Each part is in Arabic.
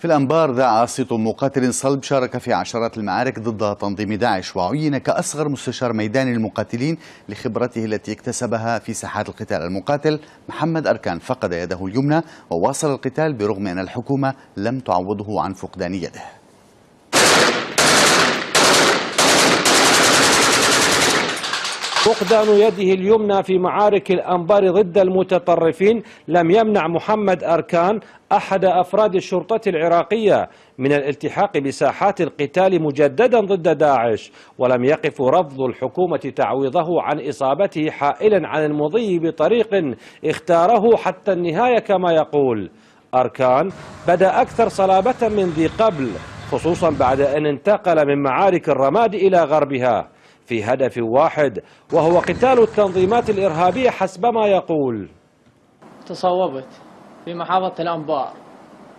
في الأنبار ذاع صيت مقاتل صلب شارك في عشرات المعارك ضد تنظيم داعش وعين كأصغر مستشار ميداني للمقاتلين لخبرته التي اكتسبها في ساحات القتال. المقاتل محمد أركان فقد يده اليمنى وواصل القتال برغم أن الحكومة لم تعوضه عن فقدان يده. فقدان يده اليمنى في معارك الأنبار ضد المتطرفين. لم يمنع محمد أركان أحد أفراد الشرطة العراقية من الالتحاق بساحات القتال مجددا ضد داعش ولم يقف رفض الحكومة تعويضه عن إصابته حائلا عن المضي بطريق اختاره حتى النهاية كما يقول. أركان بدأ أكثر صلابة من ذي قبل خصوصا بعد أن انتقل من معارك الرماد إلى غربها. في هدف واحد وهو قتال التنظيمات الإرهابية حسب ما يقول. تصوبت في محافظة الأنبار.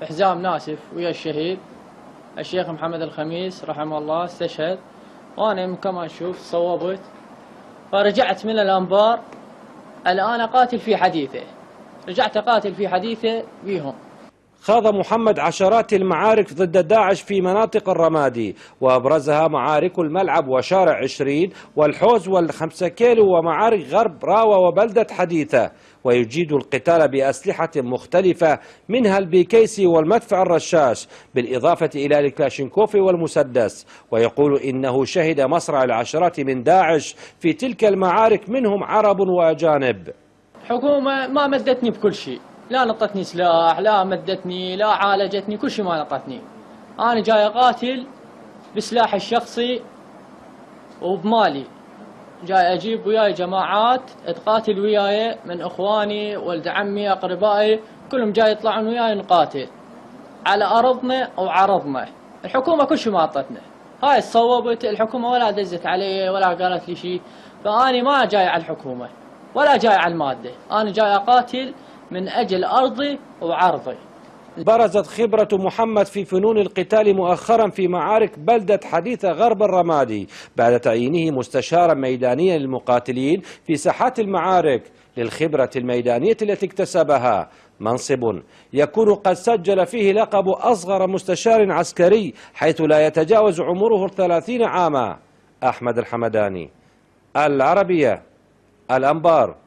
بحزام ناسف ويا الشهيد. الشيخ محمد الخميس رحمه الله استشهد. وأنا كما نشوف صوبت فرجعت من الأنبار. الآن أقاتل في حديثه. رجعت أقاتل في حديثه بيهم خاض محمد عشرات المعارك ضد داعش في مناطق الرمادي وأبرزها معارك الملعب وشارع عشرين والحوز والخمسة كيلو ومعارك غرب راوة وبلدة حديثة. ويجيد القتال بأسلحة مختلفة منها البيكيسي والمدفع الرشاش بالإضافة إلى الكلاشينكوف والمسدس. ويقول إنه شهد مصرع العشرات من داعش في تلك المعارك منهم عرب وأجانب. حكومة ما مدتني بكل شيء. لا نطتني سلاح لا مدتني لا عالجتني كل شيء ما نطتني. أنا جاي أقاتل بسلاحي الشخصي وبمالي. جاي أجيب وياي جماعات تقاتل وياي من إخواني ولد عمي أقربائي كلهم جاي يطلعون وياي نقاتل. على أرضنا وعرضنا الحكومة كل شيء ما أعطتنا. هاي صوبت الحكومة ولا دزت علي ولا قالت لي شيء. فأني ما جاي على الحكومة ولا جاي على المادة. أنا جاي أقاتل من أجل أرضي وعرضي برزت خبرة محمد في فنون القتال مؤخرا في معارك بلدة حديثة غرب الرمادي بعد تعيينه مستشارا ميدانيا للمقاتلين في ساحات المعارك للخبرة الميدانية التي اكتسبها. منصب يكون قد سجل فيه لقب أصغر مستشار عسكري حيث لا يتجاوز عمره الثلاثين عاما. أحمد الحمداني العربية الأنبار.